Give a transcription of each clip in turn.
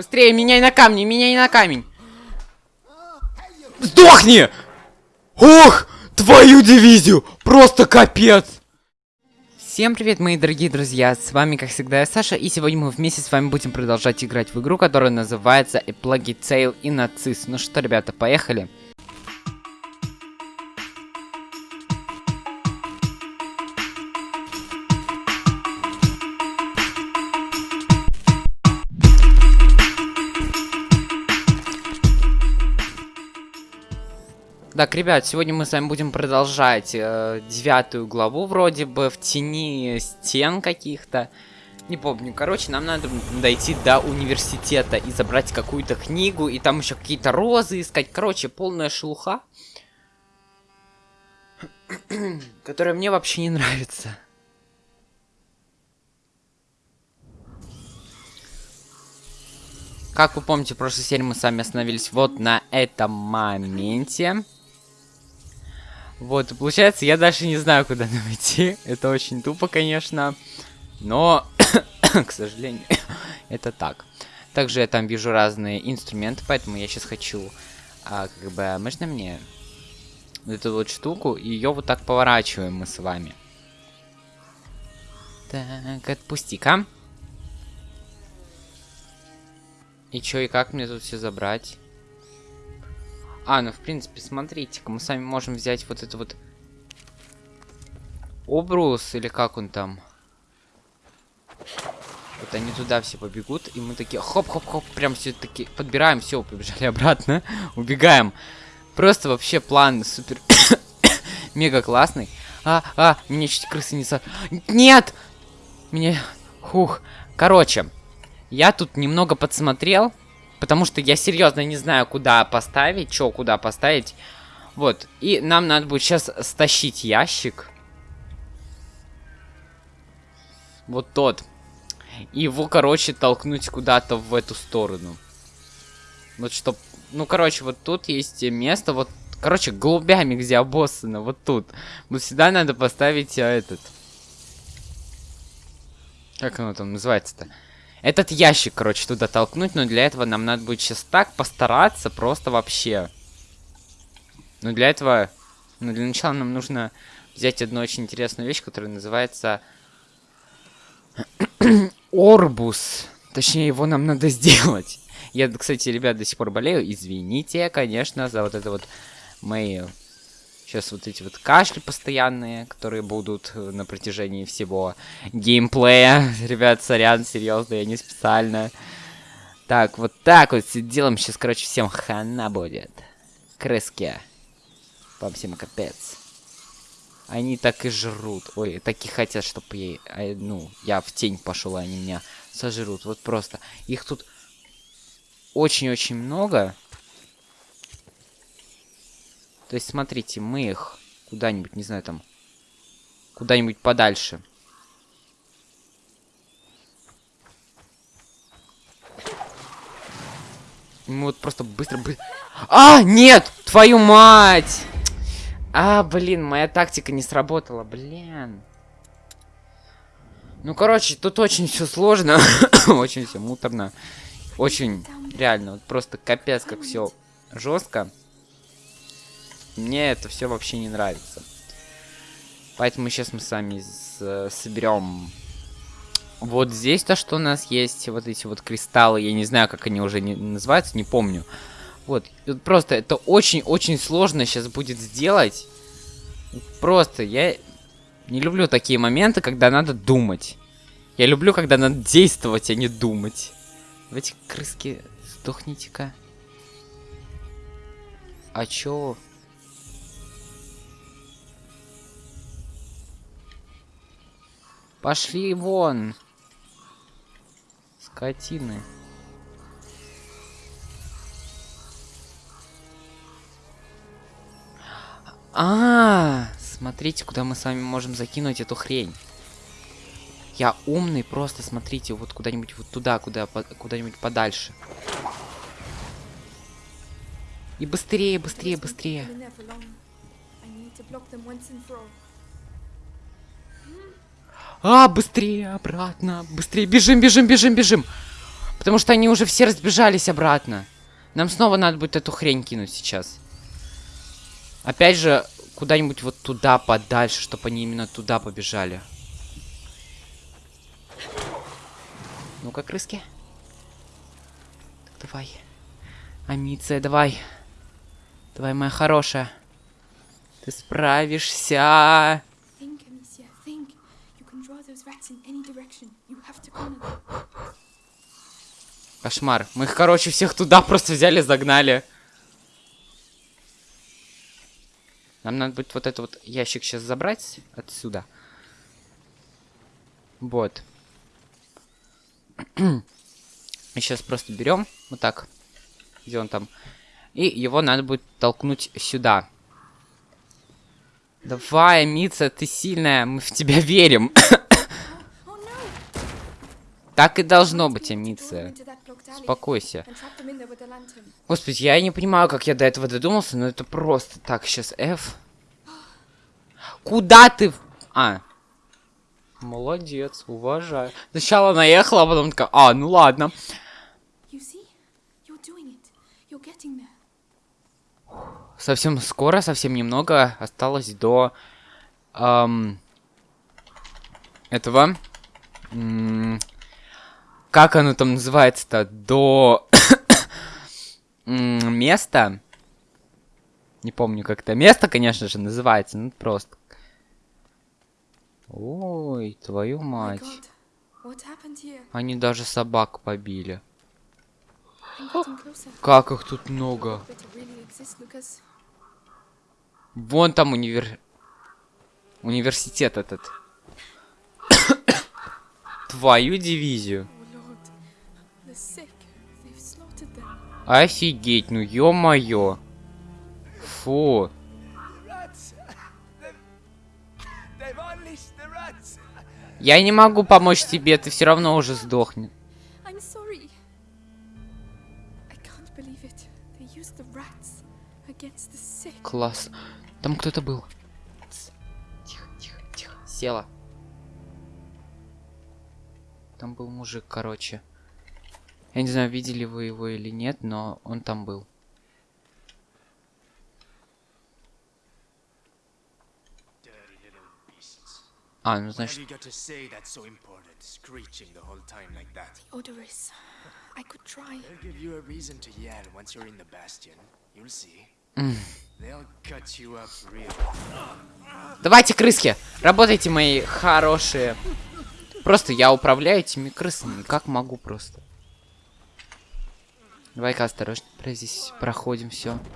Быстрее, меняй на камни, меняй на камень. Сдохни! Ох, твою дивизию! Просто капец! Всем привет, мои дорогие друзья, с вами, как всегда, я Саша, и сегодня мы вместе с вами будем продолжать играть в игру, которая называется A Plague Tale и Нацист. Ну что, ребята, поехали? Так, ребят, сегодня мы с вами будем продолжать э, девятую главу, вроде бы, в тени стен каких-то. Не помню. Короче, нам надо дойти до университета и забрать какую-то книгу, и там еще какие-то розы искать. Короче, полная шелуха. которая мне вообще не нравится. Как вы помните, в прошлой серии мы с вами остановились вот на этом моменте. Вот, получается, я даже не знаю, куда нам идти. Это очень тупо, конечно. Но, к сожалению, это так. Также я там вижу разные инструменты, поэтому я сейчас хочу, а, как бы, можно мне эту вот штуку, и ее вот так поворачиваем мы с вами. Так, отпусти-ка. И чё, и как мне тут все забрать? А, ну в принципе, смотрите-ка, мы сами можем взять вот это вот обрус, или как он там. Вот они туда все побегут, и мы такие хоп-хоп-хоп, прям все таки подбираем, все, побежали обратно, убегаем. Просто вообще план супер мега классный. А, а, меня чуть крысы не са... Нет! Мне... Хух. Короче, я тут немного подсмотрел. Потому что я серьезно не знаю, куда поставить, что куда поставить. Вот. И нам надо будет сейчас стащить ящик. Вот тот. И его, короче, толкнуть куда-то в эту сторону. Вот чтоб... Ну, короче, вот тут есть место, вот... Короче, голубями, где обоссано, вот тут. Вот сюда надо поставить а, этот... Как оно там называется-то? Этот ящик, короче, туда толкнуть, но для этого нам надо будет сейчас так постараться, просто вообще. Но для этого, ну, для начала нам нужно взять одну очень интересную вещь, которая называется Орбус. Точнее, его нам надо сделать. Я, кстати, ребят, до сих пор болею. Извините, конечно, за вот это вот мои Сейчас вот эти вот кашли постоянные, которые будут э, на протяжении всего геймплея. Ребят, сорян, серьезно, я не специально. Так, вот так вот делаем. Сейчас, короче, всем хана будет. Крыски. Вам всем капец. Они так и жрут. Ой, так и хотят, чтобы я, а, ну, я в тень пошел, а они меня сожрут. Вот просто. Их тут очень-очень много. То есть, смотрите, мы их куда-нибудь, не знаю, там, куда-нибудь подальше. Мы вот просто быстро... бы. А, нет! Твою мать! А, блин, моя тактика не сработала, блин. Ну, короче, тут очень все сложно. очень все муторно. Очень, реально, вот просто капец, как все жестко. Мне это все вообще не нравится. Поэтому сейчас мы с вами соберем вот здесь то, что у нас есть, вот эти вот кристаллы, я не знаю, как они уже не, называются, не помню. Вот, просто это очень-очень сложно сейчас будет сделать. Просто я не люблю такие моменты, когда надо думать. Я люблю, когда надо действовать, а не думать. В эти крыски сдохните-ка. А чё? Пошли вон. Скотины. А, -а, а, смотрите, куда мы с вами можем закинуть эту хрень. Я умный, просто смотрите, вот куда-нибудь вот туда, куда куда-нибудь подальше. И быстрее, быстрее, быстрее. А, быстрее, обратно. Быстрее, бежим, бежим, бежим, бежим. Потому что они уже все разбежались обратно. Нам снова надо будет эту хрень кинуть сейчас. Опять же, куда-нибудь вот туда подальше, чтобы они именно туда побежали. Ну-ка, крыски. Так, давай. Амиция, давай. Давай, моя хорошая. Ты справишься. Think, Amicia, think. You can draw those rats in any direction. You have to corner them. Кошмар. Мы их, короче, всех туда просто взяли, загнали. Нам надо будет вот этот вот ящик сейчас забрать отсюда. Вот. И сейчас просто берем вот так. Где он там? И его надо будет толкнуть сюда. Давай, Мица, ты сильная, мы в тебя верим. Так и должно быть, Амиция. Успокойся. Господи, я не понимаю, как я до этого додумался, но это просто так, сейчас F. Куда ты? А. Молодец, уважаю. Сначала наехала, а потом такая, а, ну ладно. Совсем скоро, совсем немного осталось до ам, этого. М, как оно там называется-то? До места. Не помню, как это место, конечно же, называется. Ну, просто. Ой, твою мать. Они даже собак побили. Как их тут много. Вон там универ... Университет этот. Твою дивизию. Офигеть, ну ё-моё. Фу. Я не могу помочь тебе, ты все равно уже sick. Класс. Там кто-то был. Тихо, тихо, тихо. Села. Там был мужик, короче. Я не знаю, видели вы его или нет, но он там был. А, ну значит. Давайте, крыски, работайте, мои хорошие. Просто я управляю этими крысами, как могу просто. Давай-ка осторожно, здесь проходим все.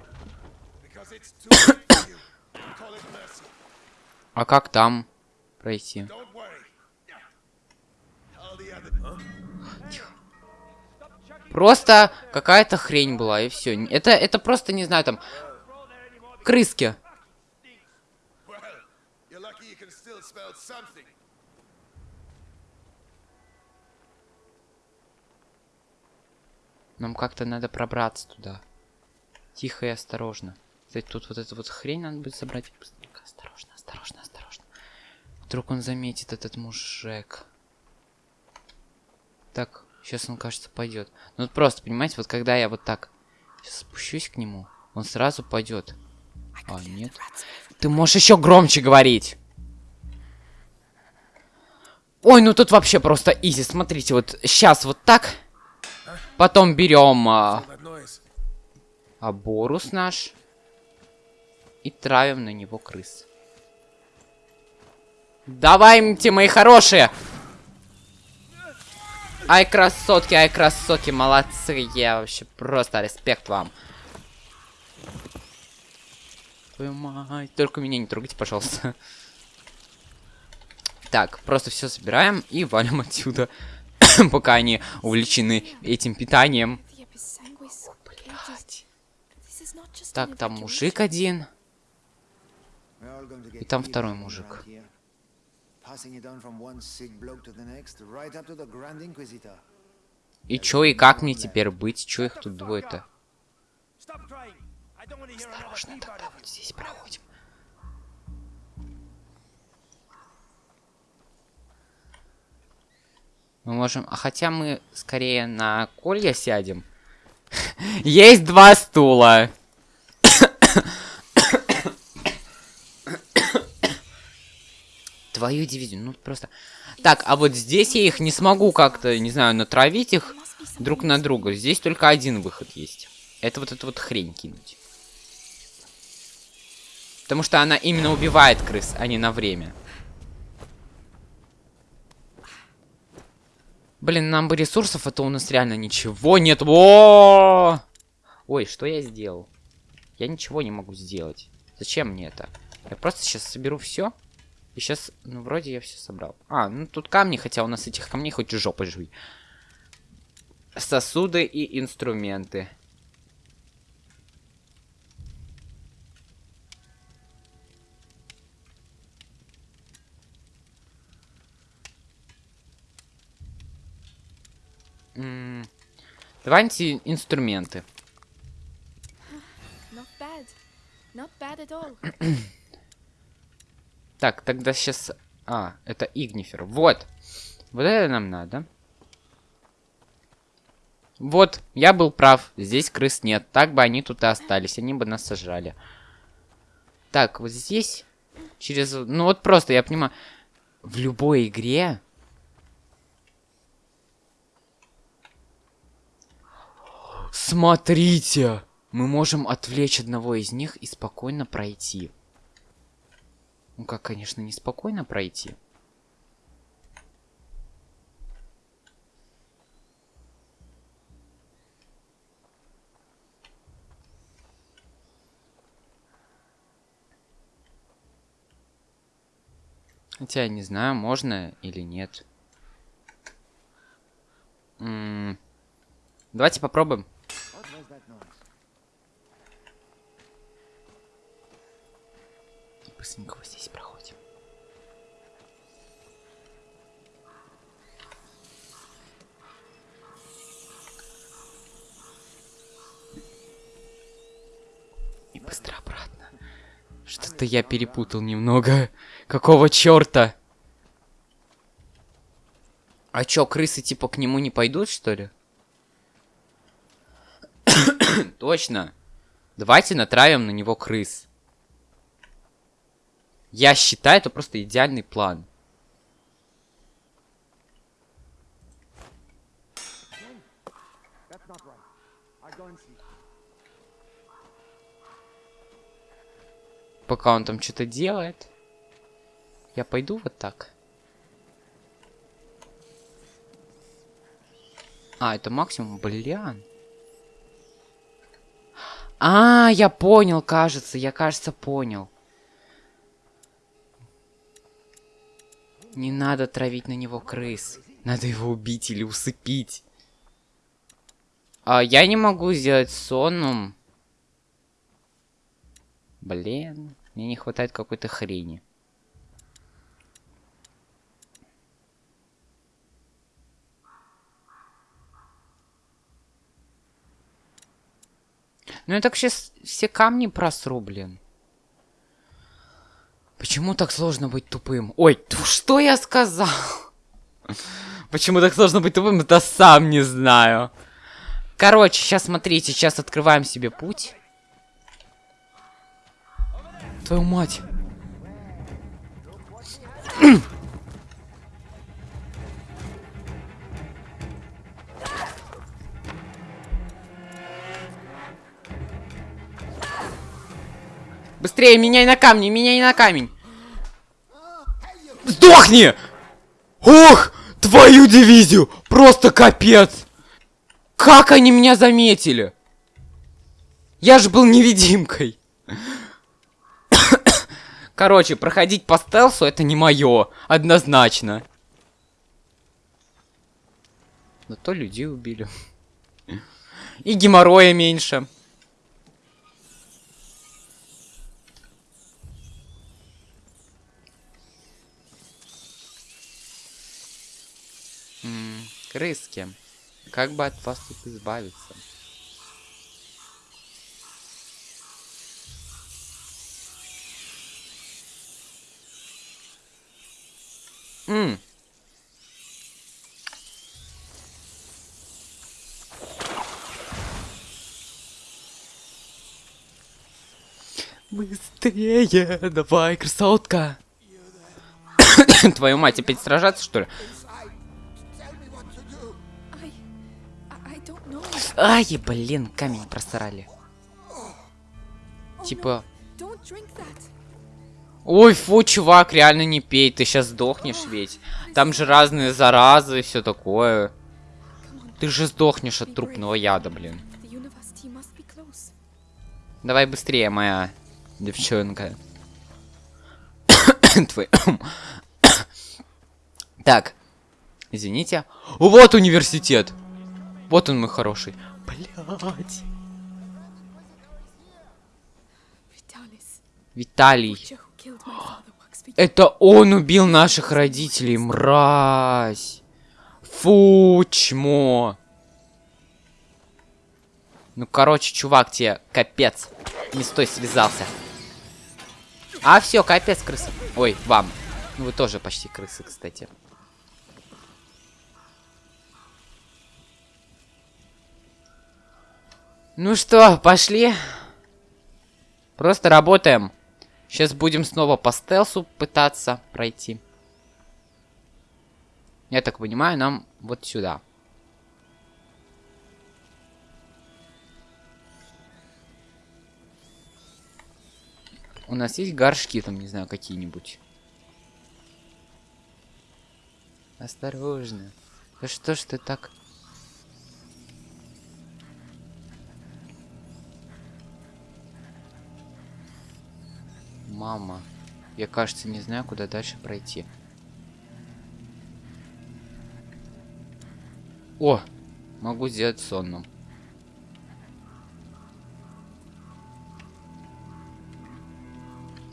А как там пройти? Просто какая-то хрень была, и все. Это, это просто, не знаю, там... Крыски. Нам как-то надо пробраться туда. Тихо и осторожно. Кстати, тут вот эту вот хрень надо будет собрать. Осторожно, осторожно, осторожно. Вдруг он заметит этот мужик. Так, сейчас он, кажется, пойдет. Ну вот просто, понимаете, вот когда я вот так сейчас спущусь к нему, он сразу пойдет. А, нет. Ты можешь еще громче говорить. Ой, ну тут вообще просто изи. Смотрите, вот сейчас вот так. Потом берем а, аборус наш. И травим на него крыс. Давайте, мои хорошие! Ай, красотки, ай, красотки, молодцы. Я вообще просто респект вам. Твою мать. Только меня не трогайте, пожалуйста. Так, просто все собираем и валим отсюда. Пока они увлечены этим питанием. Так, там мужик один. И там второй мужик. И чё, и как мне теперь быть? Чё их тут двое-то? Осторожно, тогда вот здесь проходим. Мы можем... А хотя мы скорее на колья сядем. Есть два стула. Твою дивизию, ну просто... Так, а вот здесь я их не смогу как-то, не знаю, натравить их друг на друга. Здесь только один выход есть. Это вот эту вот хрень кинуть. Потому что она именно убивает крыс, а не на время. Блин, нам бы ресурсов, это у нас реально ничего нет. О! Ой, что я сделал? Я ничего не могу сделать. Зачем мне это? Я просто сейчас соберу все. И сейчас, ну, вроде я все собрал. А, ну тут камни, хотя у нас этих камней хоть жопой жуй. Сосуды и инструменты. Давайте инструменты. Not bad. Not bad at all. Так, тогда сейчас... А, это Игнифер. Вот. Вот это нам надо. Вот, я был прав. Здесь крыс нет. Так бы они тут и остались. Они бы нас сожрали. Так, вот здесь... Через... Ну вот просто, я понимаю... В любой игре... Смотрите! Мы можем отвлечь одного из них и спокойно пройти. Ну как, конечно, не спокойно пройти. Хотя я не знаю, можно или нет. М, Давайте попробуем. What was that noise? Быстренько вот здесь проходим. И быстро обратно. Что-то я перепутал немного. Какого черта? А чё, крысы типа к нему не пойдут, что ли? Точно. Давайте натравим на него крыс. Я считаю, это просто идеальный план. Пока он там что-то делает. Я пойду вот так. А, это максимум, блян. А, я понял, кажется. Я, кажется, понял. Не надо травить на него крыс. Надо его убить или усыпить. А, я не могу сделать сонным. Блин, мне не хватает какой-то хрени. Ну я так сейчас все камни просру, блин. Почему так сложно быть тупым? Ой, что я сказал? Почему так сложно быть тупым, это сам не знаю. Короче, сейчас смотрите, сейчас открываем себе путь. Твою мать. Быстрее, меняй на камни, меняй на камень. Сдохни! Ох, твою дивизию! Просто капец! Как они меня заметили? Я же был невидимкой. Короче, проходить по стелсу это не мое, однозначно. Но то людей убили. И геморроя меньше. Крыски, как бы от вас тут избавиться? Ммм. Быстрее, давай, красотка. Твою мать, опять сражаться, что ли? Ай, блин, камень просрали. Типа... Ой, фу, чувак, реально не пей, ты сейчас сдохнешь ведь. Там же разные заразы и все такое. Ты же сдохнешь от трупного яда, блин. Давай быстрее, моя девчонка. Твой... так, извините. Вот университет. Вот он мой хороший. Блять. Vitalis, Виталий. Это он убил наших родителей, мразь. Фу, чмо. Ну, короче, чувак, тебе капец. Не стой, связался. А, все, капец, крыса. Ой, вам. Ну, вы тоже почти крысы, кстати. Ну что, пошли? Просто работаем. Сейчас будем снова по стелсу пытаться пройти. Я так понимаю, нам вот сюда. У нас есть горшки там, не знаю, какие-нибудь. Осторожно. Да что ж ты так... Мама. Я, кажется, не знаю, куда дальше пройти. О! Могу сделать сонным.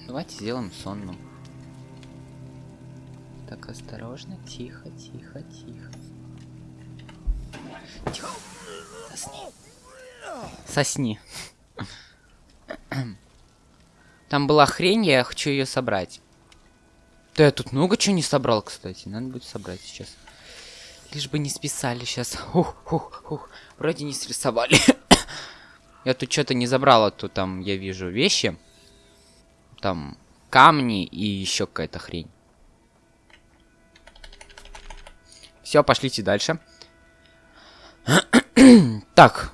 Давайте сделаем сонным. Так, осторожно, тихо, тихо, тихо. Тихо. Сосни. Сосни. Там была хрень, я хочу ее собрать. Да я тут много чего не собрал, кстати. Надо будет собрать сейчас. Лишь бы не списали сейчас. Ух, ух, ух. Вроде не срисовали. я тут что-то не забрал, а то там я вижу вещи. Там камни и еще какая-то хрень. Все, пошлите дальше. так,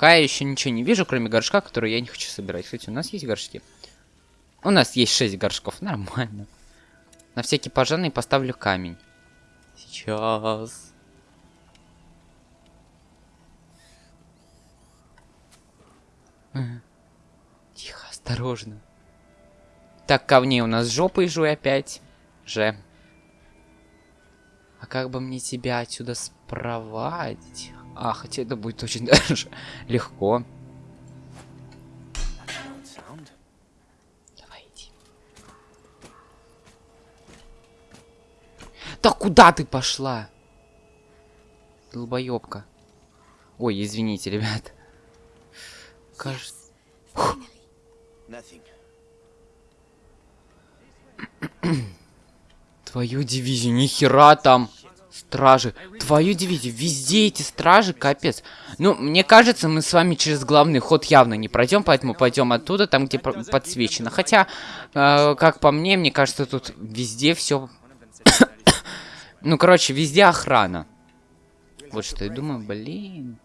Пока я еще ничего не вижу, кроме горшка, который я не хочу собирать. Кстати, у нас есть горшки? У нас есть 6 горшков, нормально. На всякий пожарный поставлю камень. Сейчас. Тихо, осторожно. Так, камней у нас жопой жуй опять. Же. А как бы мне тебя отсюда спровадить? А, хотя это будет очень даже легко. Давай иди. Да куда ты пошла? Долбоёбка. Ой, извините, ребят. Кажется... Твою дивизию, нихера там. Стражи. Твою дивизию, везде эти стражи, капец. Ну, мне кажется, мы с вами через главный ход явно не пройдем, поэтому пойдем оттуда, там, где по- подсвечено. Хотя, э, как по мне, мне кажется, тут везде все... ну, короче, везде охрана. Вот что я думаю, блин.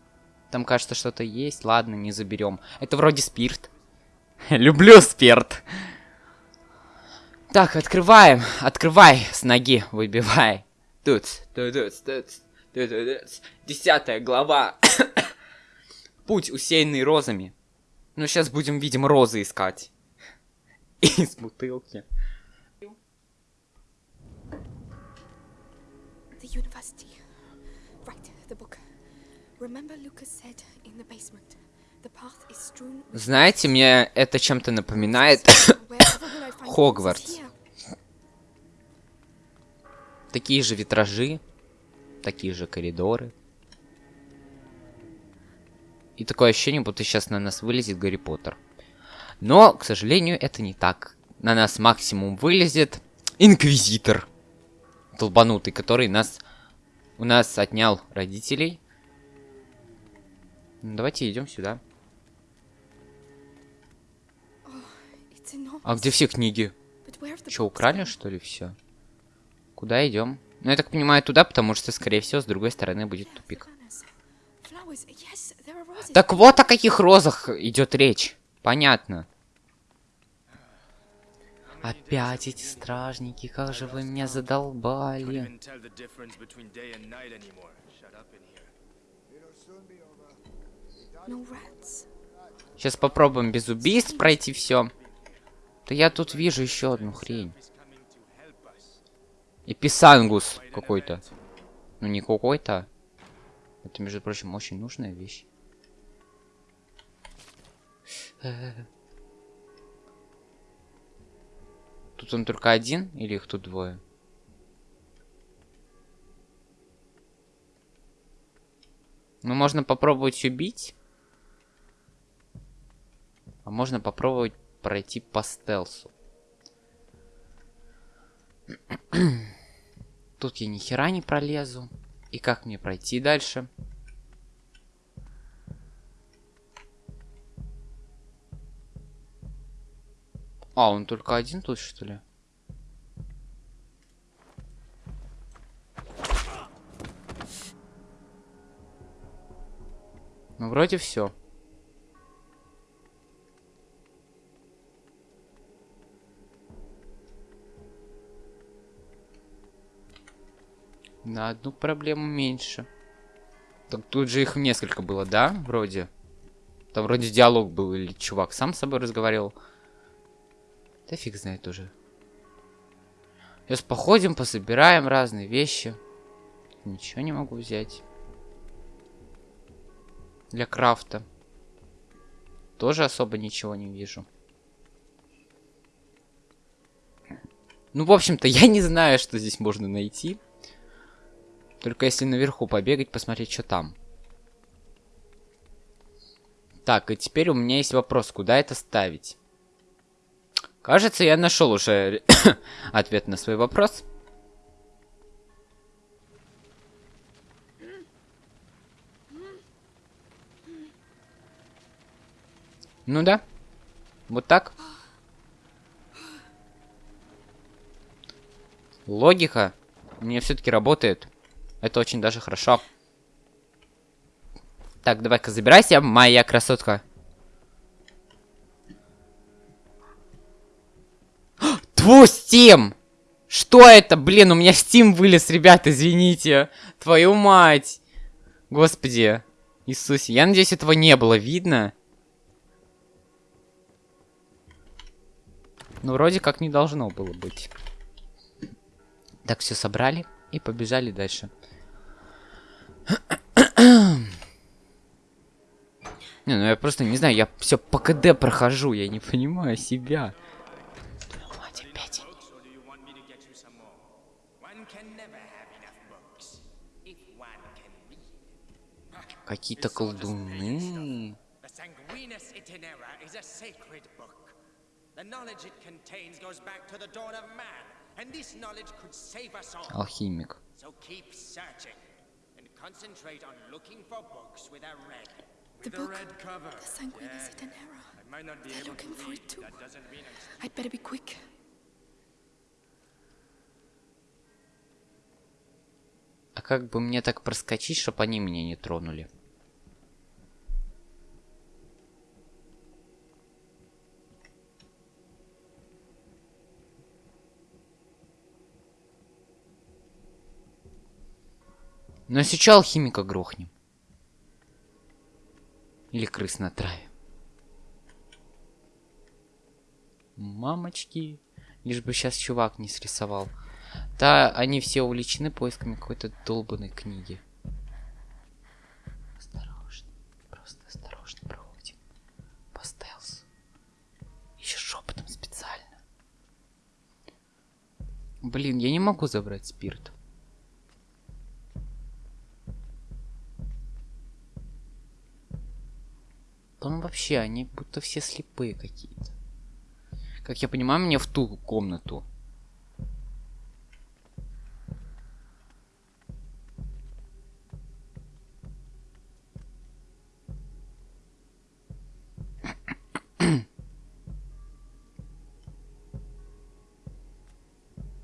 Там, кажется, что-то есть. Ладно, не заберем. Это вроде спирт. Люблю спирт. Так, открываем. Открывай с ноги, выбивай. Тут, тут, тут, тут, тут. Десятая глава. Путь, усеянный розами. Ну, сейчас будем, видимо, розы искать. Из бутылки. The university. Right, the book. Remember Lucas said in the basement. The path is strewn with Знаете, мне это чем-то напоминает Хогвартс. Такие же витражи, такие же коридоры. И такое ощущение, будто сейчас на нас вылезет Гарри Поттер. Но, к сожалению, это не так. На нас максимум вылезет Инквизитор. Толбанутый, который нас у нас отнял родителей. Ну, давайте идем сюда. А где все книги? Че, украли что ли все? Куда идем? Ну, я так понимаю, туда, потому что, скорее всего, с другой стороны будет тупик. Так вот о каких розах идет речь. Понятно. Опять эти стражники, как же вы меня задолбали. Сейчас попробуем без убийств пройти все. Да я тут вижу еще одну хрень. Is coming to help us. Эписангус какой-то. Ну не какой-то. Это, между прочим, очень нужная вещь. Тут он только один или их тут двое? Ну, можно попробовать убить. А можно попробовать пройти по стелсу. Тут я ни хера не пролезу. И как мне пройти дальше? А, он только один тут, что ли? Ну, вроде все. На одну проблему меньше. Так тут же их несколько было, да? Вроде. Там вроде диалог был, или чувак сам с собой разговаривал. Да фиг знает уже. Сейчас походим, пособираем разные вещи. Ничего не могу взять. Для крафта. Тоже особо ничего не вижу. Ну, в общем-то, я не знаю, что здесь можно найти. Только если наверху побегать, посмотреть, что там. Так, и теперь у меня есть вопрос, куда это ставить? Кажется, я нашел уже ответ на свой вопрос. Ну да. Вот так. Логика мне все-таки работает. Это очень даже хорошо. Так, давай-ка забирайся, моя красотка. Твой Steam! Что это? Блин, у меня Steam вылез, ребят, извините. Твою мать. Господи. Иисусе. Я надеюсь, этого не было видно. Ну, вроде как не должно было быть. Так, все собрали и побежали дальше. Не, ну я просто не знаю, я все по КД прохожу, я не понимаю себя. Какие-то колдуны. Алхимик. So keep searching, and concentrate on looking for books with a red. The With a book. red cover. The Sanguinus Itinera. I might not be They're able to looking for read. it too. That doesn't mean I'm I'd better be quick. А как бы мне так проскочить, чтобы они меня не тронули? Но сейчас алхимика грохнем. Или крыс на траве. Мамочки. Лишь бы сейчас чувак не срисовал. Да, они все увлечены поисками какой-то долбанной книги. Осторожно. Просто осторожно проходим. По стелсу. Еще шепотом специально. Блин, я не могу забрать спирт. Там вообще, они будто все слепые какие-то. Как я понимаю, мне в ту комнату.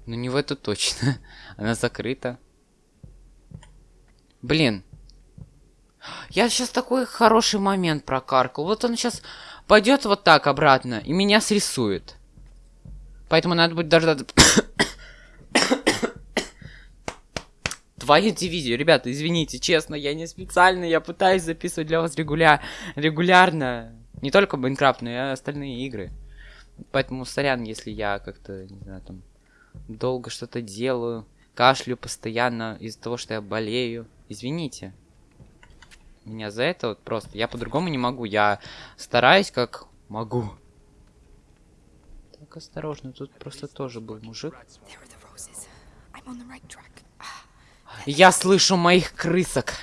Ну не в эту точно. Она закрыта. Блин. Я сейчас такой хороший момент прокаркал. Вот он сейчас пойдет вот так обратно и меня срисует. Поэтому надо будет дождаться... Твою дивизию. Ребята, извините, честно, я не специально, я пытаюсь записывать для вас регуля... регулярно. Не только Майнкрафт, но и остальные игры. Поэтому сорян, если я как-то, не знаю, там, долго что-то делаю, кашлю постоянно из-за того, что я болею. Извините. Меня за это вот просто. Я по-другому не могу. Я стараюсь как могу. Так, осторожно, тут просто тоже был мужик. Track. Я слышу моих крысок.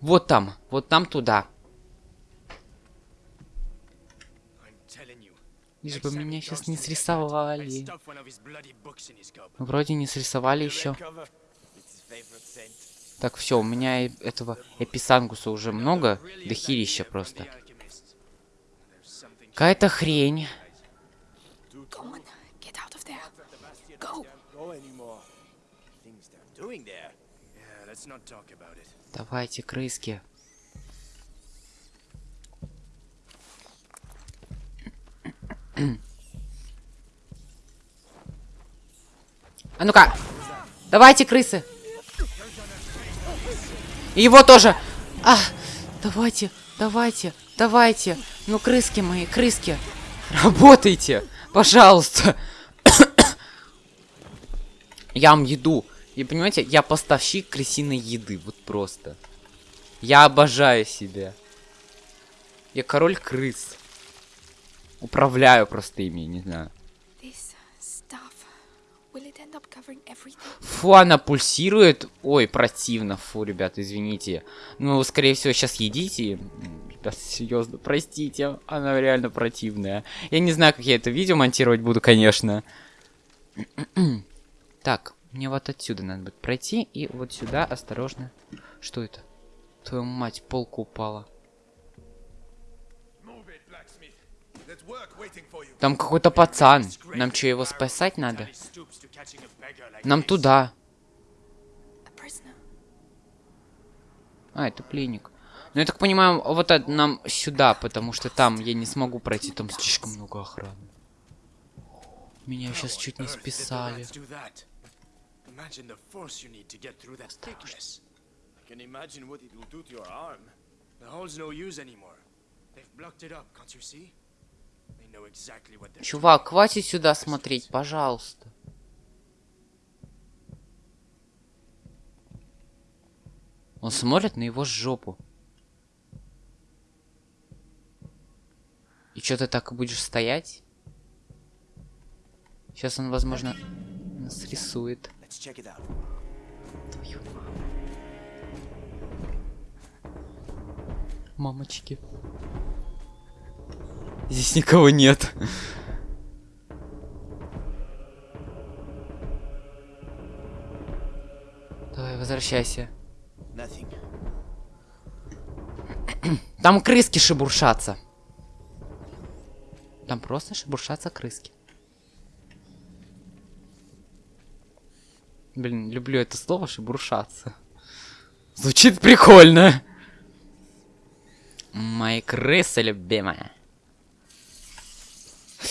Вот там, вот там туда. Лишь бы меня сейчас не срисовали. Вроде не срисовали еще. Так, все, у меня этого эписангуса уже много, дохерища просто. Какая-то хрень. Давайте, крыски. А ну-ка! Давайте, крысы! Его тоже! А! Давайте, давайте, давайте! Ну, крыски мои, крыски! Работайте! Пожалуйста! Я вам еду. И понимаете, я поставщик крысиной еды. Вот просто. Я обожаю себя. Я король крыс. Управляю просто ими, не знаю. Фу, она пульсирует. Ой, противно. Фу, ребята, извините. Ну, скорее всего, сейчас едите. М, Ребята, серьезно, простите. Она реально противная. Я не знаю, как я это видео монтировать буду, конечно. так, мне вот отсюда надо будет пройти. И вот сюда, осторожно. Что это? Твою мать, полка упала. Там какой-то пацан. Нам что, его спасать надо? Нам туда. А, это пленник. Ну, я так понимаю, вот это нам сюда, потому что там я не смогу пройти, там слишком много охраны. Меня сейчас чуть не списали. rats do that? Imagine the force you need to get through that thickness. I can imagine what it will do to your arm. The hole's no use anymore. They've blocked it up, can't you see? They know exactly what they're Чувак, хватит сюда смотреть, пожалуйста. Он смотрит на его жопу. И что ты так и будешь стоять? Сейчас он, возможно, нас рисует. Твою маму. Мамочки. Здесь никого нет. Давай, возвращайся. Там крыски шебуршатся. Там просто шебуршатся крыски. Блин, люблю это слово шебуршаться. Звучит прикольно. Мои крысы любимая.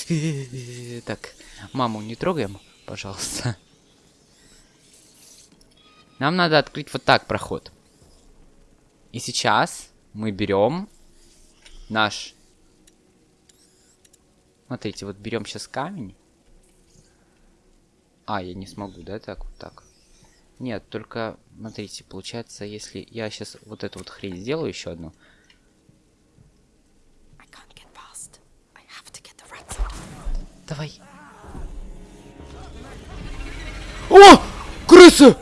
Так, маму не трогаем, пожалуйста. Нам надо открыть вот так проход. И сейчас мы берем наш... Смотрите, вот берем сейчас камень. А, я не смогу, да, так вот так. Нет, только, смотрите, получается, если я сейчас вот эту вот хрень сделаю еще одну. I can't get past. I have to get the rats out. Давай. О! Крысы!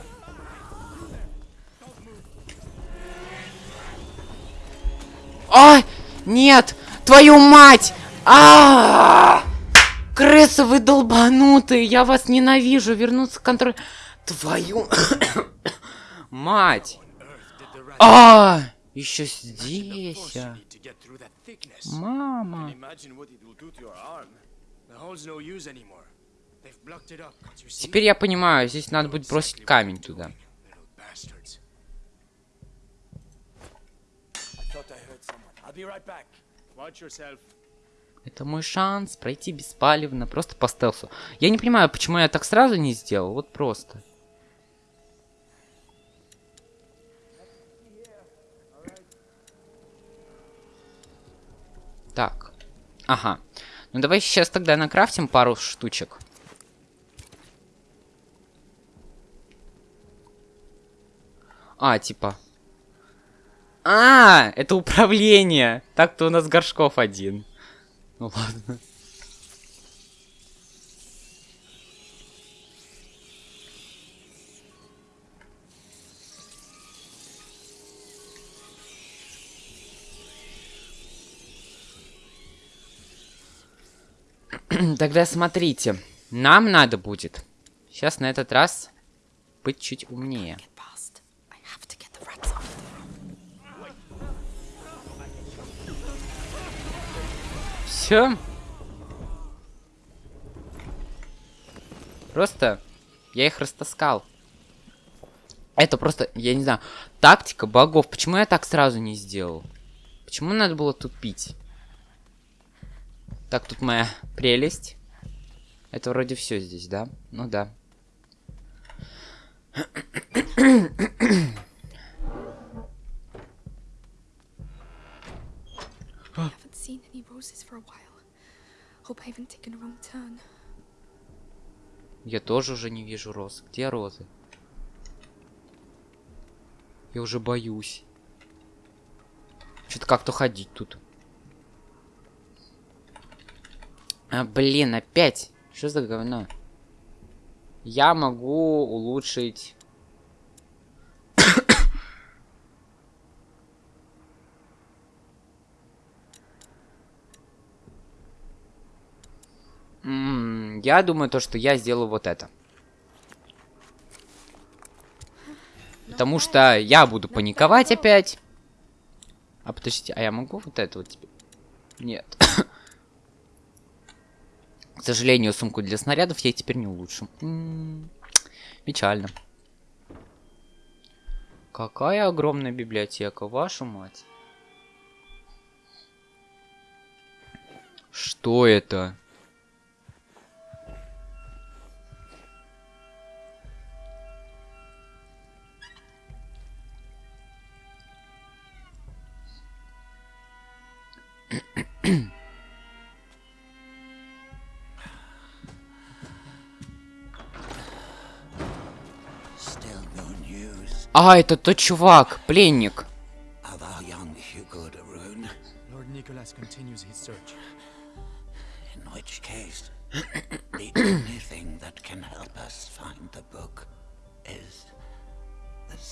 А! Нет! Твою мать! А! Крысы, вы долбанутые! Я вас ненавижу! Вернуться к контроль... Твою... Мать! А! Еще здесь. а. Мама. Теперь я понимаю, здесь надо будет бросить камень туда. Это мой шанс пройти беспалевно, просто по стелсу. Я не понимаю, почему я так сразу не сделал, вот просто. Так. Ага. Ну давай сейчас тогда накрафтим пару штучек. А, типа. А, это управление. Так-то у нас горшков один. Ну ладно. Тогда смотрите. Нам надо будет сейчас на этот раз быть чуть умнее. Все. Просто я их растаскал. Это просто, я не знаю, тактика богов. Почему я так сразу не сделал? Почему надо было тупить? Так, тут моя прелесть. Это вроде все здесь, да? Ну да. I haven't seen any roses for a while. Hope I haven't taken a wrong turn. Я тоже уже не вижу роз. Где розы? Я уже боюсь. Что-то как-то ходить тут. А, блин, опять. Что за говно? Я могу улучшить... М, Я думаю, то, что я сделаю вот это. Потому что я буду паниковать опять. А подождите, а я могу вот это вот теперь? Нет. К сожалению, сумку для снарядов я теперь не улучшу. М, Печально. Какая огромная библиотека, вашу мать. Что это?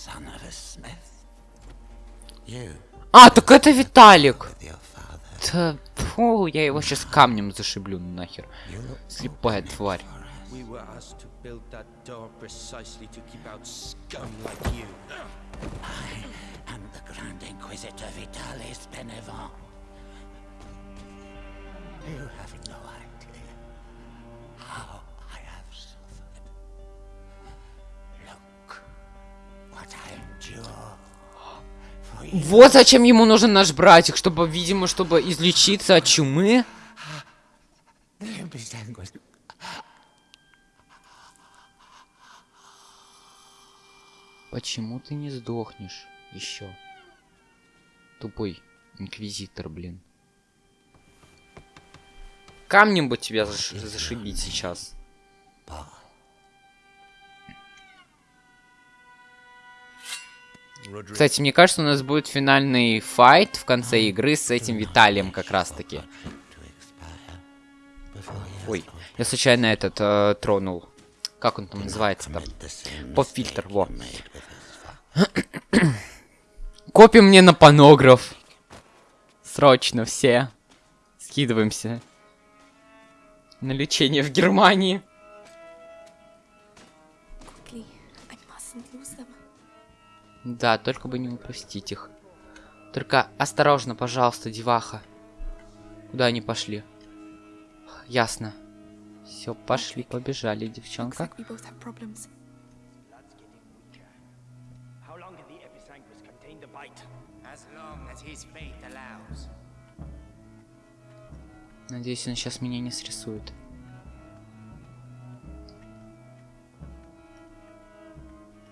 Son of a smith. You А, так это Виталик. Да, фу, я его сейчас камнем зашиблю нахер. Слепая тварь. Endure. Вот зачем ему нужен наш братик, чтобы, видимо, чтобы излечиться от чумы. Почему ты не сдохнешь еще? Тупой инквизитор, блин. Камнем бы тебя заш- зашибить сейчас. Кстати, мне кажется, у нас будет финальный файт в конце игры с этим Виталием как раз-таки. Ой, я случайно этот э, тронул. Как он там называется-то? Поп-фильтр, во. Копим мне на панограф. Срочно все. Скидываемся. На лечение в Германии. Да, только бы не упустить их. Только осторожно, пожалуйста, деваха. Куда они пошли? Ясно. Все, пошли, побежали, девчонка. Надеюсь, он сейчас меня не срисует.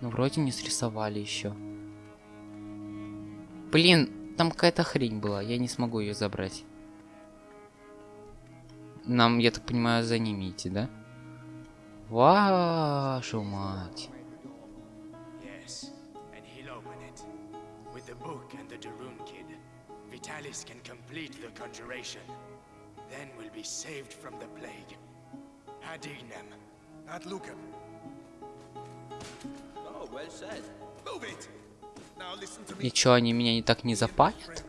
Ну, вроде не срисовали еще. Блин, там какая-то хрень была, я не смогу ее забрать. Нам, я так понимаю, за ними идти, да? Вашу мать. Vitalis can complete the conjuration. Then we'll be saved from the plague. Adignem. At Lucan. Oh. И чё, они меня не так не запалят?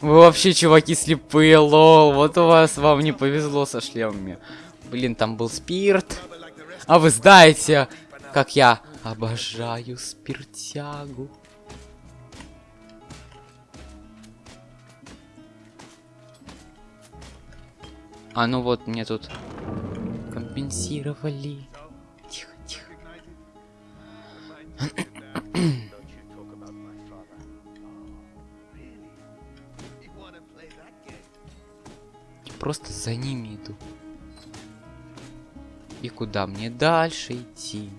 Вы вообще, чуваки, слепые, лол. Вот у вас вам не повезло со шлемами. Блин, там был спирт. А вы знаете, как я обожаю спиртягу. А ну вот, мне тут компенсировали. Просто за ними иду. И куда мне дальше идти?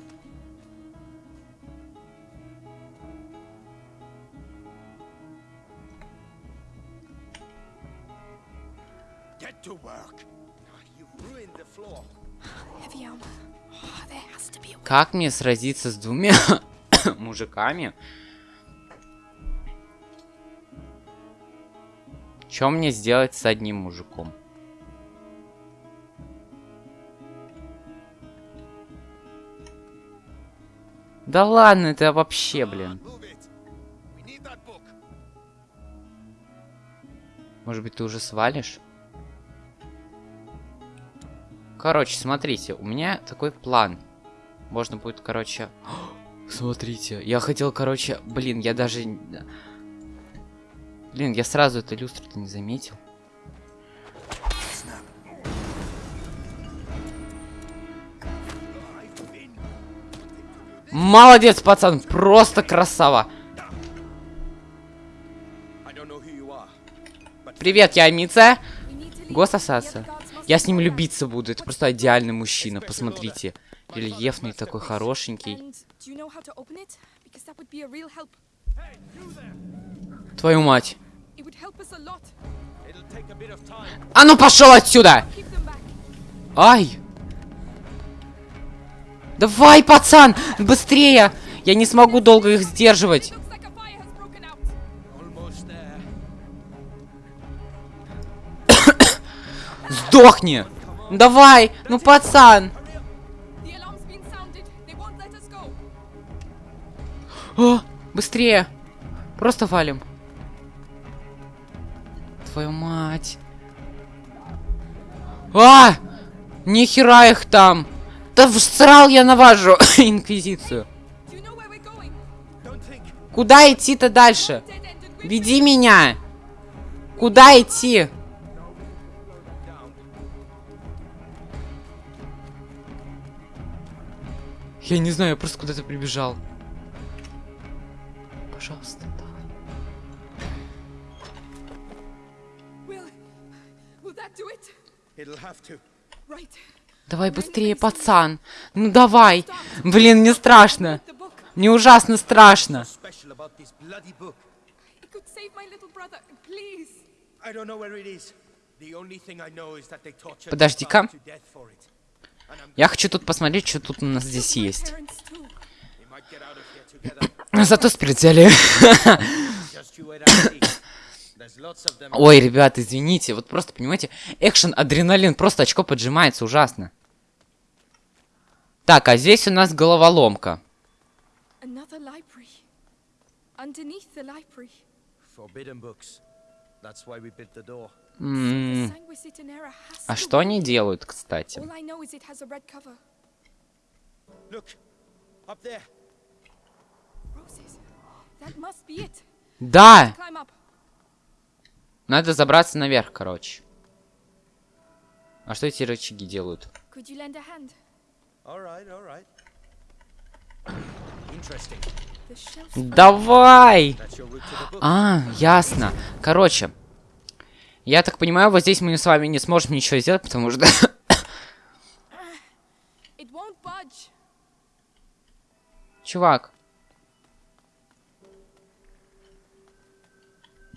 Oh. Как мне сразиться с двумя мужиками? Что мне сделать с одним мужиком? Да ладно, это вообще, блин. That book. Может быть, ты уже свалишь? Короче, смотрите, у меня такой план. Можно будет, короче... Смотрите, я хотел, короче... Блин, я даже... Блин, я сразу эту люстру-то не заметил. Молодец, пацан, просто красава. Привет, я Мица. We need to leave. Гососаться. The other guards must Я с ним любиться буду. Это просто идеальный мужчина. Посмотрите. Рельефный такой, хорошенький. Твою мать. А ну пошел отсюда! Ай! Давай, пацан! Быстрее! Я не смогу долго их сдерживать. Сдохни! Давай! Ну, пацан! О, быстрее! Просто валим. Твою мать. А! Нихера их там! Да всрал я на вашу инквизицию. Куда идти-то дальше? Веди меня! Куда идти? Я не знаю, я просто куда-то прибежал. To. Right. Давай быстрее, пацан. Ну давай. Блин, мне страшно. Мне ужасно страшно. Подожди-ка. Я хочу тут посмотреть, что тут у нас здесь есть. Зато them. Ой, ребят, извините. Вот просто, понимаете, экшен, адреналин, просто очко поджимается ужасно. Так, а здесь у нас головоломка. М, А что они делают, кстати? All I know is it has a red cover. Look, up there. Roses. That must be it. Да! Надо забраться наверх, короче. А что эти рычаги делают? Давай! А, ясно. Короче, я так понимаю, вот здесь мы с вами не сможем ничего сделать, потому что... Чувак,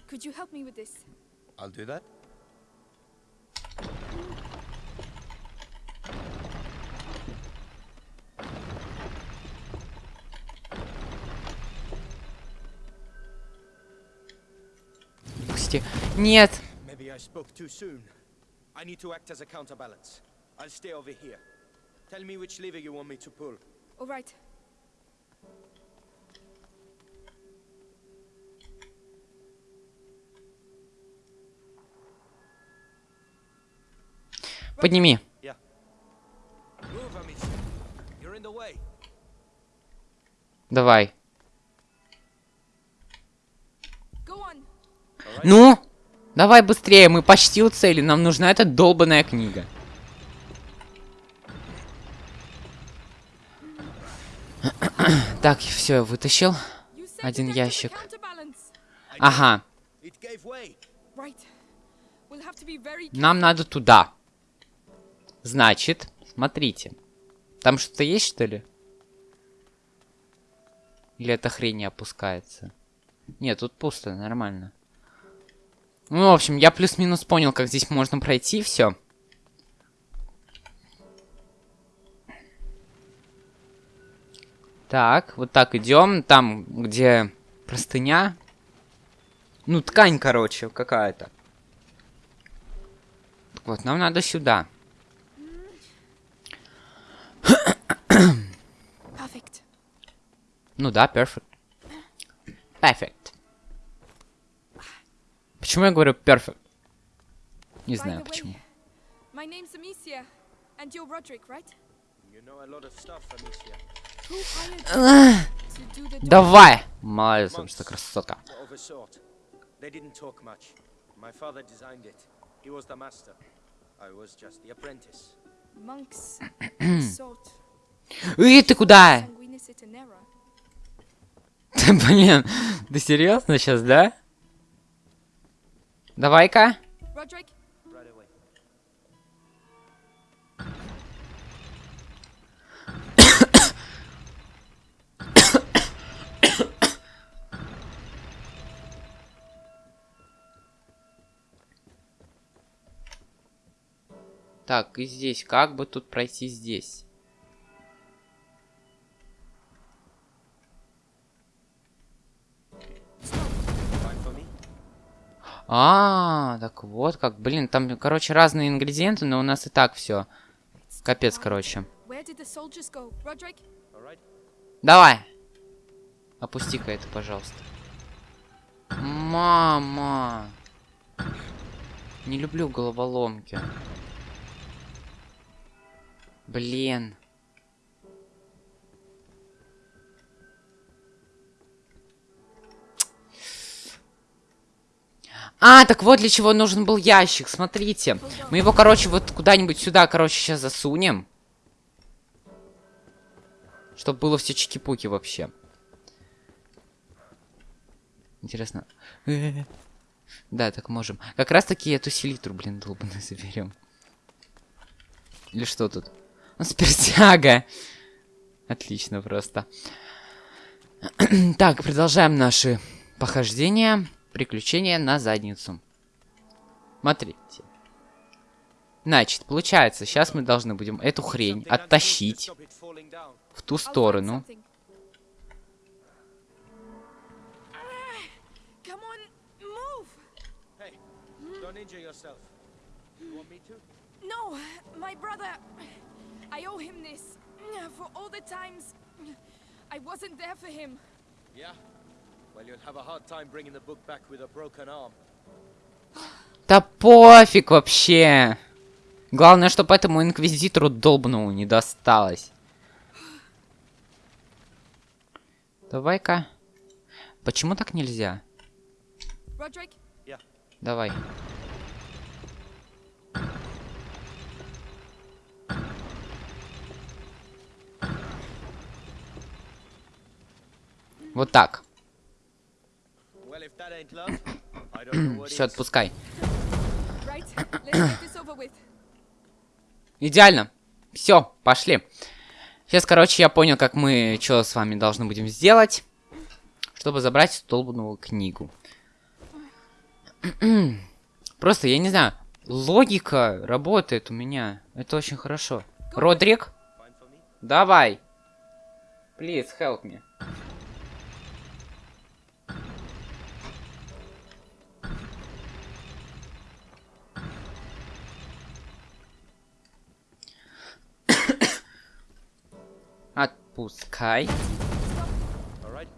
Could you help me with this? I'll do that. пусти. Нет. Maybe I spoke too soon. I need to act as a counterbalance. I'll stay over here. Tell me which lever you want me to pull. All right. Подними. Давай. Ну? Давай быстрее, мы почти у цели. Нам нужна эта долбанная книга. Так, все, я вытащил. Один ящик. Ага, нам надо туда. Значит, смотрите. Там что-то есть, что ли? Или эта хрень не опускается? Нет, тут пусто, нормально. Ну, в общем, я плюс-минус понял, как здесь можно пройти, все. Так, вот так идем. Там, где простыня. Ну, ткань, короче, какая-то. Вот, нам надо сюда. Perfect. Ну да, perfect. Perfect. Почему я говорю perfect? Не знаю почему. my name's Amicia, and you're Roderick, right? You know a lot of stuff, Amicia. Давай! Молодец, что красотка. They didn't talk much. My father designed it. He was the master. I was just the apprentice. Monks sort Эй, ты куда? Ты, блин, ты серьезно сейчас, да? Давай-ка. Так, и здесь. Как бы тут пройти здесь? А, так вот как. Блин, там, короче, разные ингредиенты, но у нас и так все. Капец, короче. Давай. Опусти-ка это, пожалуйста. Мама. Не люблю головоломки. Блин. А, так вот для чего нужен был ящик, смотрите. Мы его, короче, вот куда-нибудь сюда, короче, сейчас засунем. Чтобы было все чики-пуки вообще. Интересно. Да, так можем. Как раз таки эту селитру, блин, долбаную заберем. Или что тут? Ну, спиртяга. Отлично просто. так, продолжаем наши похождения. Приключения на задницу. Смотрите. Значит, получается, сейчас мы должны будем эту хрень оттащить в ту сторону. No, my brother. I owe him this for all the times I wasn't there for him. Yeah. Да пофиг вообще. Главное, чтобы этому инквизитору долбнул не досталось. Давай-ка. Почему так нельзя? Родрик? Давай. Вот так. Все, отпускай. Идеально. Все, пошли. Сейчас, короче, я понял, как мы что с вами должны будем сделать, чтобы забрать столбную книгу. Просто, я не знаю, логика работает у меня. Это очень хорошо. Родрик, давай. Please, help me. Right.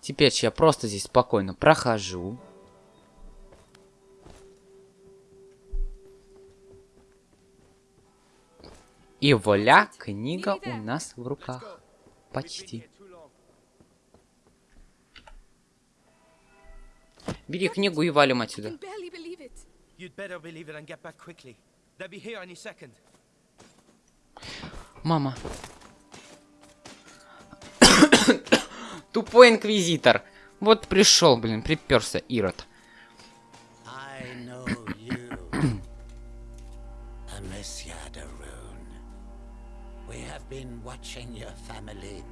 Теперь я просто здесь спокойно прохожу. И вуаля, книга у нас в руках. Почти. Бери книгу и валим отсюда. Мама. Тупой инквизитор. Вот пришел, блин, приперся Ирод. I know you, Amicia de Rune. We have been watching your family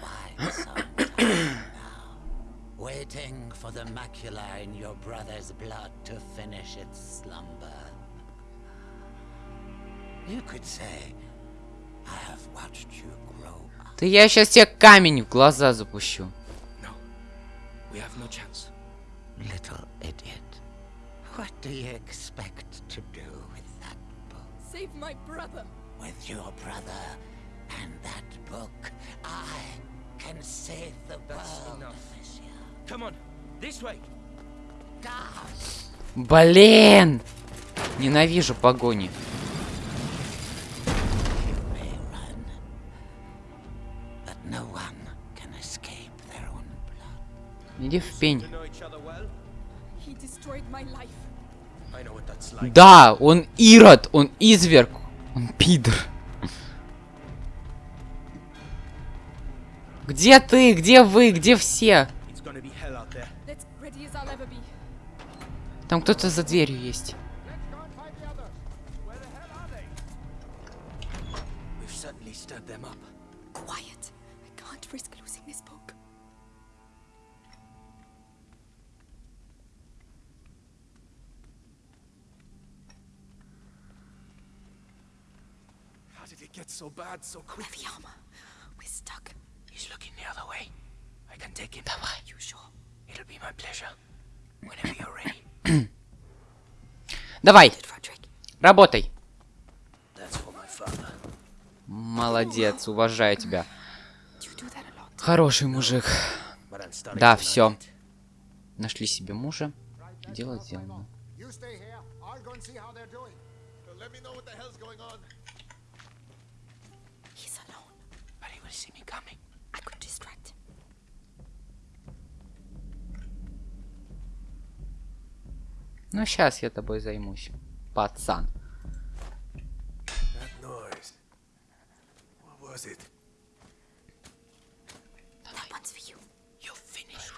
for quite some time now, waiting for the macula in your brother's blood to finish its slumber. You could say, Да я сейчас тебе камень в глаза запущу. No. We have what that's like. Да, он Ирод, он изверг, он пидор. Где ты? Где вы? Где все? Там кто-то за дверью есть. So bad so Where quick? the armor? We're stuck. He's looking the other way. I can take him. Давай. You sure? It'll be my pleasure. Whenever you're ready. Давай, работай. Молодец, уважаю тебя. Хороший мужик. Да, все. Нашли себе мужа. Дело сделано. You stay here. I'll go and see how they're doing. let me know what the hell's going on. He's alone. But he will see me coming. I could distract him. Ну, сейчас я тобой займусь, пацан. That noise. What was it? That one's for you. You're finished.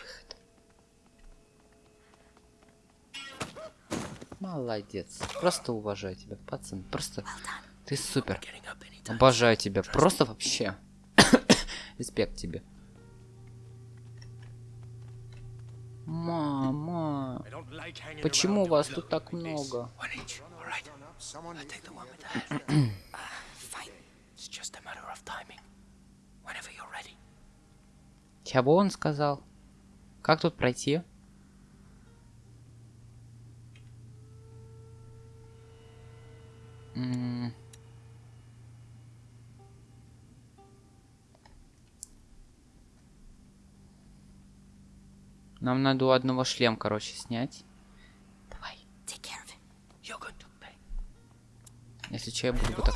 Молодец. Просто уважаю тебя, пацан. Просто Well done. ты супер. Обожаю тебя. Просто вообще. Респект тебе. Мама. Почему вас тут так много? Чего он сказал? Как тут пройти? М. Нам надо у одного шлем, короче, снять. Давай. Take care of him. You're going to pay. Если что, я буду вот так.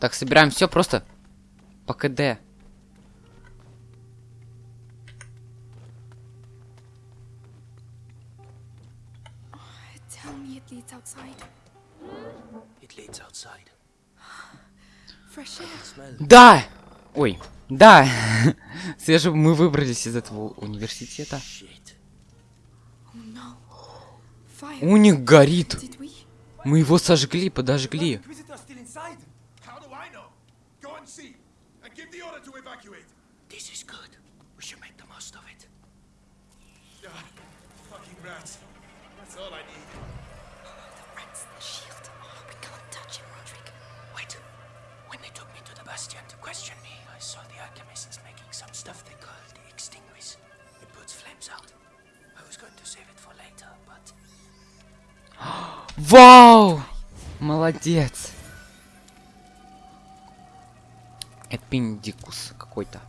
Так, собираем все просто по КД. tell me it leads outside. It leads outside. Да! Ой, да! Свеже мы выбрались из этого университета. У них горит. Мы его сожгли, подожгли. Inquisitor still inside? How do I know? Go and see, and give the order to evacuate. This is good. We should make the most of it. Ah, fucking rats. That's all I need. Rats, the shield. We can't touch him, Roderick. Wait. When they took me to the Bastion to question me, I saw the alchemists making some stuff they called the Extinguish. It puts flames out. I was going to save it for later, but Вау! Молодец. Эпиндикус какой-то.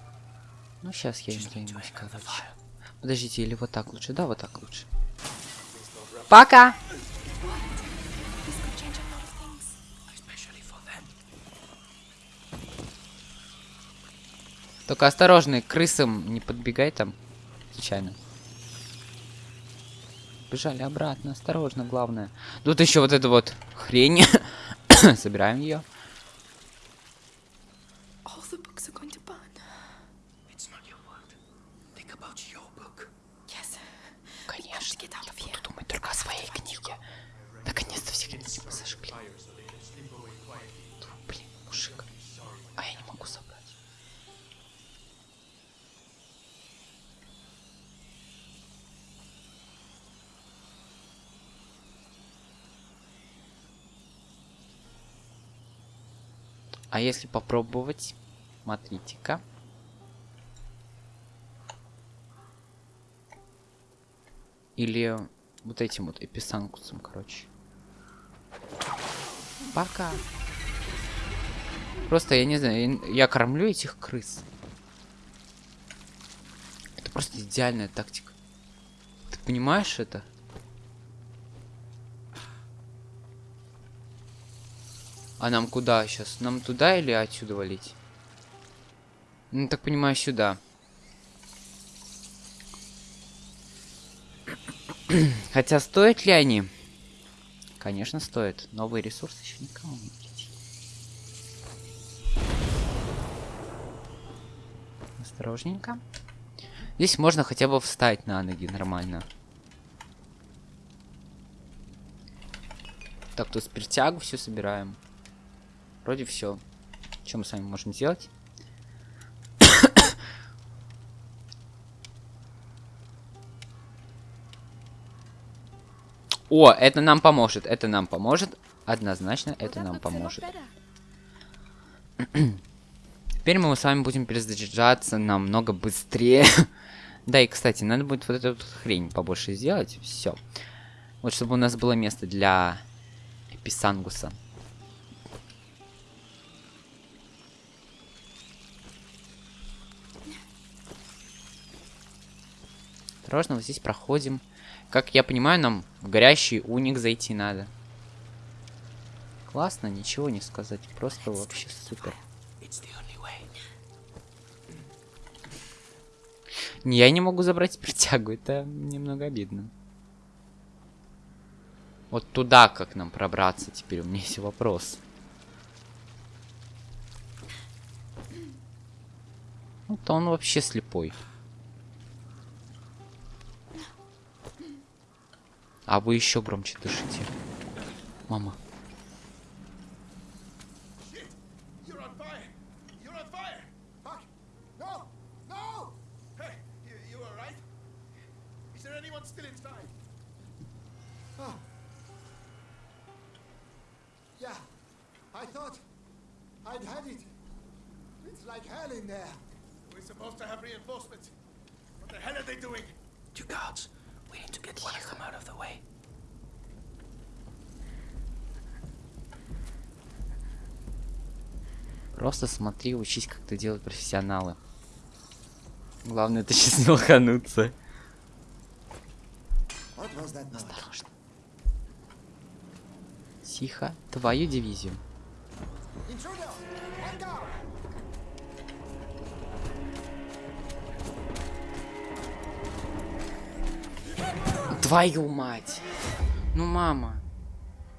Ну, сейчас я им займусь, короче. Подождите, или вот так лучше? Да, вот так лучше. Пока! This could change a lot of things. especially for them. Только осторожно, к крысам не подбегай там. Случайно. Бежали обратно, осторожно, главное. Тут еще вот эта вот хрень. Собираем ее. All the books are going to burn. It's not your word. Think about your book. Yes. Конечно. Get out of Я here. буду думать только о своей книге. Наконец-то все книги мы сожгли. Блин, мужик. А я не могу собрать. А если попробовать, смотрите-ка. Или вот этим вот эписанкусом, короче. Пока. Просто, я не знаю, я- я кормлю этих крыс. Это просто идеальная тактика. Ты понимаешь это? А нам куда сейчас? Нам туда или отсюда валить? Ну, так понимаю, сюда. Хотя стоят ли они? Конечно, стоит. Новые ресурсы еще никому не прийти. Осторожненько. Здесь можно хотя бы встать на ноги нормально. Так, тут спиртягу все собираем. Вроде все. Что мы с вами можем сделать? О, это нам поможет, это нам поможет. Однозначно, это нам поможет. Теперь мы с вами будем перезаряжаться намного быстрее. да, и, кстати, надо будет вот эту хрень побольше сделать. Все. Вот, чтобы у нас было место для Эписангуса. Осторожно, вот здесь проходим. Как я понимаю, нам в горящий уник зайти надо. Классно, ничего не сказать. Просто вообще супер. Не, я не могу забрать притягу, это немного обидно. Вот туда как нам пробраться теперь, у меня есть вопрос. Вот он вообще слепой. А вы еще громче дышите. Мама. Shit! You're on fire! You're on fire! Fuck! No! No! Hey, you, you alright? Is there anyone still inside? Oh. Yeah, I thought I'd had it. It's like hell in there. We're supposed to have reinforcements. What the hell are they doing? Two guards. We need to get one of them out of the way. Просто смотри, учись, как это делают профессионалы. Главное, это сейчас не лохануться. Осторожно. Тихо. Твою дивизию. Твою мать. Ну, мама.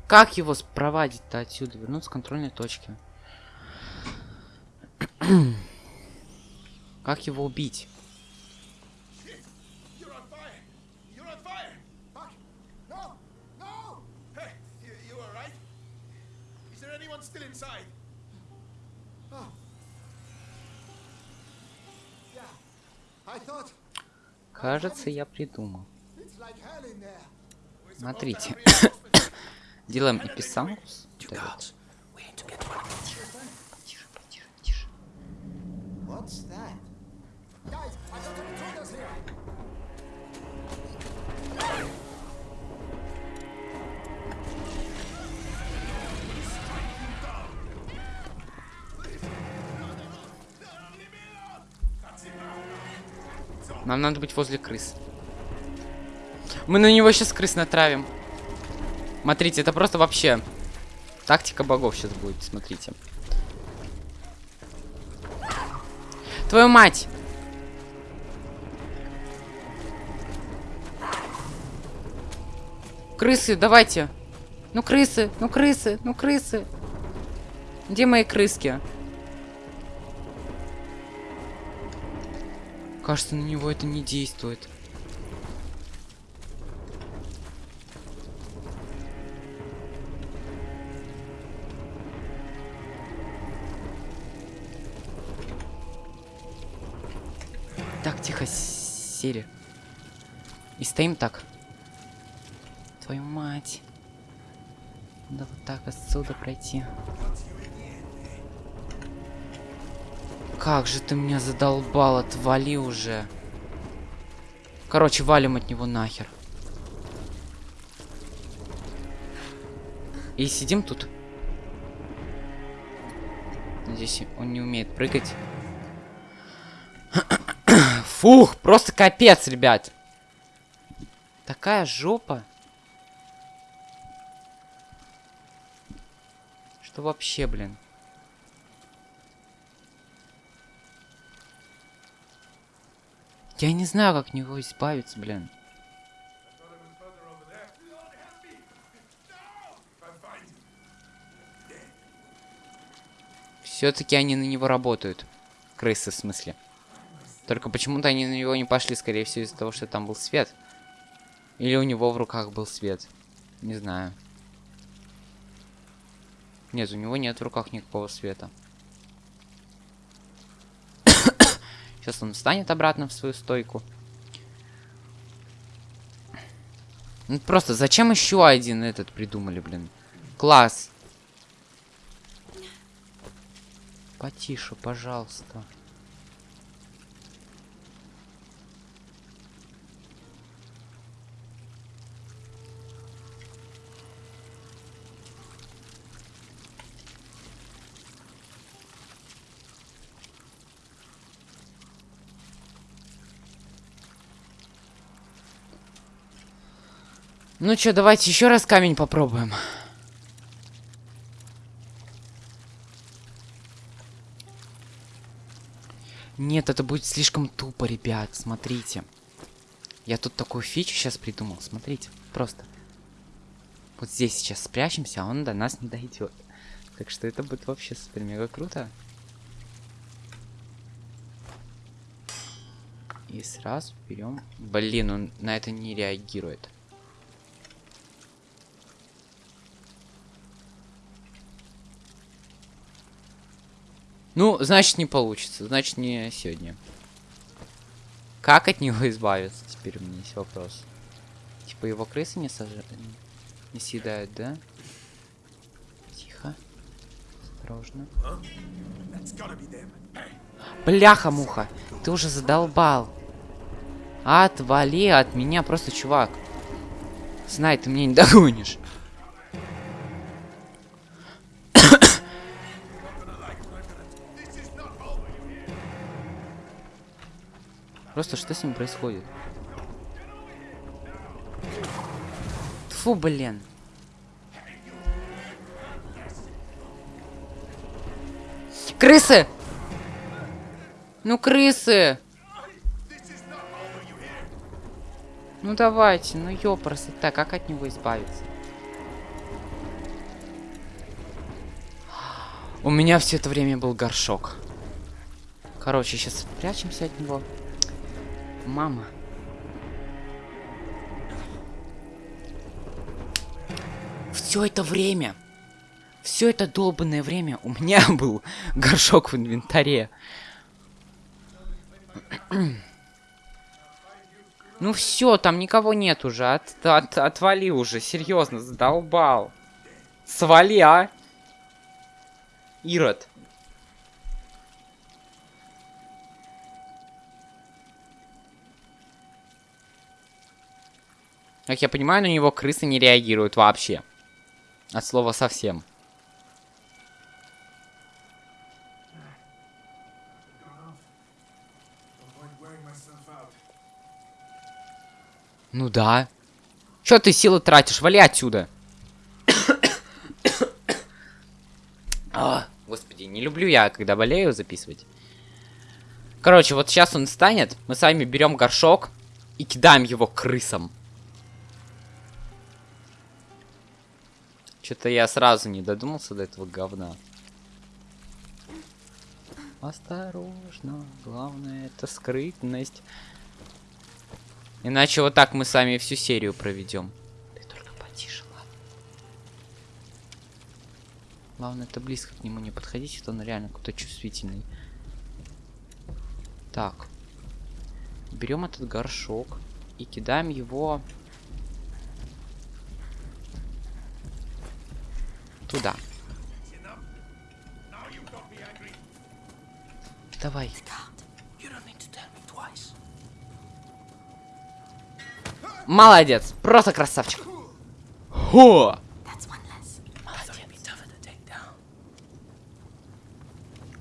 Как его спровадить-то отсюда? Вернуться к контрольной точке. как его убить? Кажется, я придумал. Some intruders here. Нам надо быть возле крыс. Мы на него сейчас крыс натравим. Смотрите, это просто вообще тактика богов сейчас будет, смотрите. Твою мать! Крысы, давайте. Ну крысы, ну крысы, ну крысы. Где мои крыски? Кажется, на него это не действует. Сели. И стоим так. Твою мать. Надо вот так отсюда пройти. Как же ты меня задолбал, отвали уже. Короче, валим от него нахер. И сидим тут. Надеюсь, он не умеет прыгать. Фух, просто капец, ребят. Такая жопа. Что вообще, блин? Я не знаю, как от него избавиться, блин. Все-таки они на него работают. Крысы, в смысле. Только почему-то они на него не пошли, скорее всего, из-за того, что там был свет. Или у него в руках был свет. Не знаю. Нет, у него нет в руках никакого света. Сейчас он встанет обратно в свою стойку. Ну просто зачем еще один этот придумали, блин? Класс. Потише, пожалуйста. Ну что, давайте еще раз камень попробуем. Нет, это будет слишком тупо, ребят, смотрите. Я тут такую фичу сейчас придумал, смотрите, просто. Вот здесь сейчас спрячемся, а он до нас не дойдет. Так что это будет вообще супер мега круто. И сразу берем. Блин, он на это не реагирует. Ну, значит, не получится. Значит, не сегодня. Как от него избавиться? Теперь у меня есть вопрос. Типа его крысы не сож... не съедают, да? Тихо. Осторожно. Бляха-муха, ты уже задолбал. Отвали от меня, просто чувак. Знай, ты меня не догонишь. Просто что с ним происходит? Фу, блин. Крысы! Ну, крысы! Ну давайте, ну ёпросто, так, как от него избавиться? У меня все это время был горшок. Короче, сейчас прячемся от него. Мама. Все это время, все это долбанное время у меня был горшок в инвентаре. Ну все, там никого нет уже. От, от, отвали уже, серьезно, задолбал. Свали, а? Ирод. Как я понимаю, на него крысы не реагируют вообще. От слова совсем. Ну да. Чё ты силы тратишь? Вали отсюда. а, господи, не люблю я, когда болею, записывать. Короче, вот сейчас он станет. Мы с вами берем горшок и кидаем его крысам. Что-то я сразу не додумался до этого говна. Осторожно, главное это скрытность. Иначе вот так мы с вами всю серию проведем. Ты только потише, ладно? Главное это близко к нему не подходить, это он реально какой-то чувствительный. Так. Берем этот горшок и кидаем его туда. Давай. Молодец. Просто красавчик. Хо!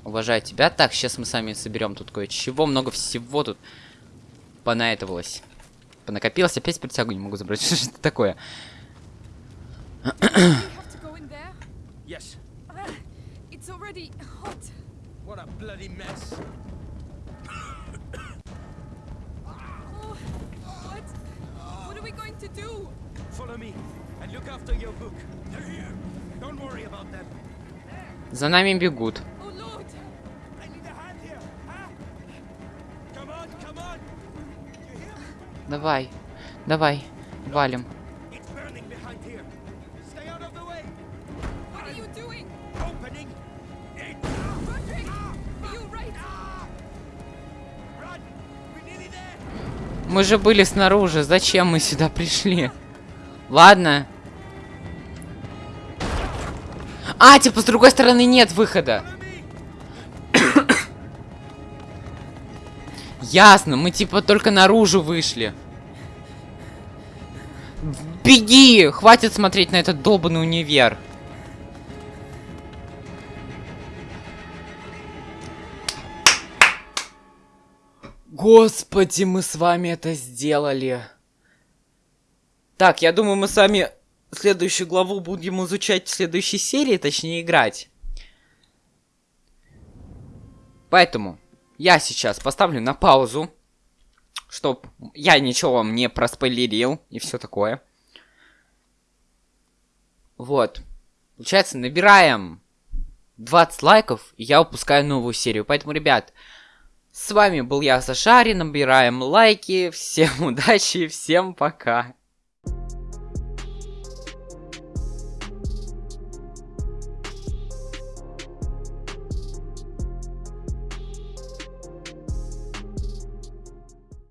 Уважаю тебя. Так, сейчас мы сами соберем тут кое-чего. Много всего тут понаэтовалось. Понакопилось. Опять притягу не могу забрать. Что это такое? We have to go in there. Yes. Ah, it's already hot. What a bloody mess. Oh, what? What are we going to do? Follow me and look after your book. They're here. Don't worry about them. За нами бегут. Oh Lord! I Мы же были снаружи. Зачем мы сюда пришли? Ладно. А, типа, с другой стороны нет выхода. Ясно, мы типа только наружу вышли. Беги! Хватит смотреть на этот долбанный универ. Господи, мы с вами это сделали. Так, я думаю, мы с вами следующую главу будем изучать в следующей серии, точнее играть. Поэтому я сейчас поставлю на паузу, чтоб я ничего вам не проспойлерил и все такое. Вот. Получается, набираем 20 лайков, и я выпускаю новую серию. Поэтому, ребят, с вами был я, Сашари, набираем лайки. Всем удачи, всем пока.